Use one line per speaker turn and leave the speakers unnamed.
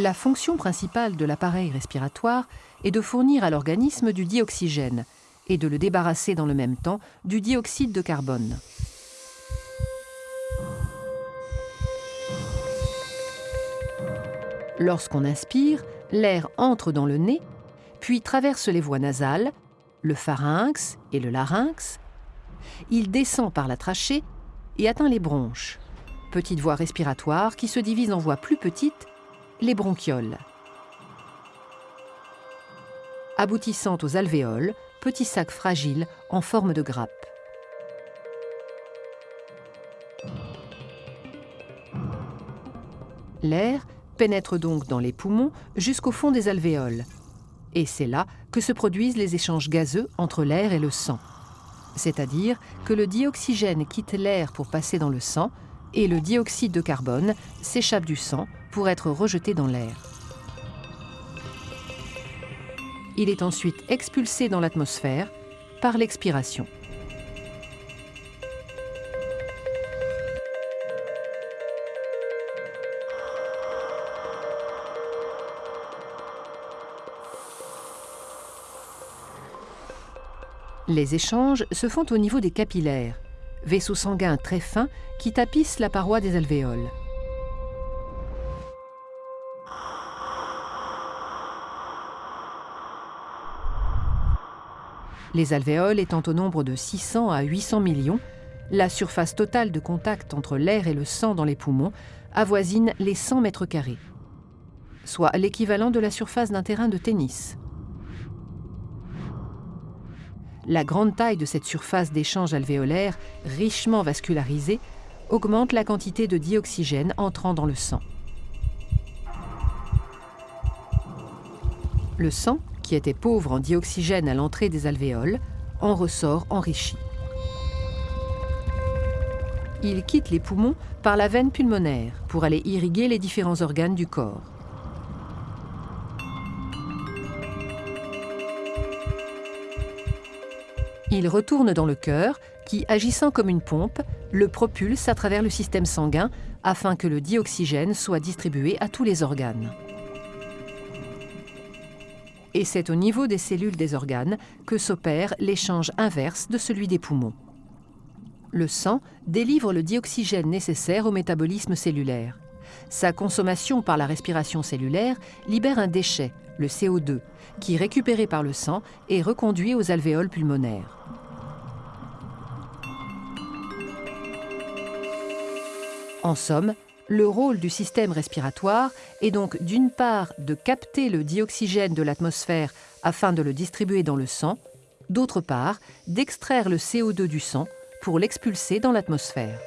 La fonction principale de l'appareil respiratoire est de fournir à l'organisme du dioxygène et de le débarrasser dans le même temps du dioxyde de carbone. Lorsqu'on inspire, l'air entre dans le nez, puis traverse les voies nasales, le pharynx et le larynx. Il descend par la trachée et atteint les bronches, petites voies respiratoires qui se divisent en voies plus petites, les bronchioles. Aboutissant aux alvéoles, petits sacs fragiles en forme de grappe. L'air pénètre donc dans les poumons jusqu'au fond des alvéoles. Et c'est là que se produisent les échanges gazeux entre l'air et le sang. C'est-à-dire que le dioxygène quitte l'air pour passer dans le sang et le dioxyde de carbone s'échappe du sang pour être rejeté dans l'air. Il est ensuite expulsé dans l'atmosphère par l'expiration. Les échanges se font au niveau des capillaires, vaisseaux sanguins très fins qui tapissent la paroi des alvéoles. Les alvéoles étant au nombre de 600 à 800 millions, la surface totale de contact entre l'air et le sang dans les poumons avoisine les 100 mètres carrés, soit l'équivalent de la surface d'un terrain de tennis. La grande taille de cette surface d'échange alvéolaire, richement vascularisée, augmente la quantité de dioxygène entrant dans le sang. Le sang, qui était pauvre en dioxygène à l'entrée des alvéoles, en ressort enrichi. Il quitte les poumons par la veine pulmonaire pour aller irriguer les différents organes du corps. Il retourne dans le cœur qui, agissant comme une pompe, le propulse à travers le système sanguin afin que le dioxygène soit distribué à tous les organes. Et c'est au niveau des cellules des organes que s'opère l'échange inverse de celui des poumons. Le sang délivre le dioxygène nécessaire au métabolisme cellulaire. Sa consommation par la respiration cellulaire libère un déchet, le CO2, qui, récupéré par le sang, est reconduit aux alvéoles pulmonaires. En somme, le rôle du système respiratoire est donc d'une part de capter le dioxygène de l'atmosphère afin de le distribuer dans le sang, d'autre part d'extraire le CO2 du sang pour l'expulser dans l'atmosphère.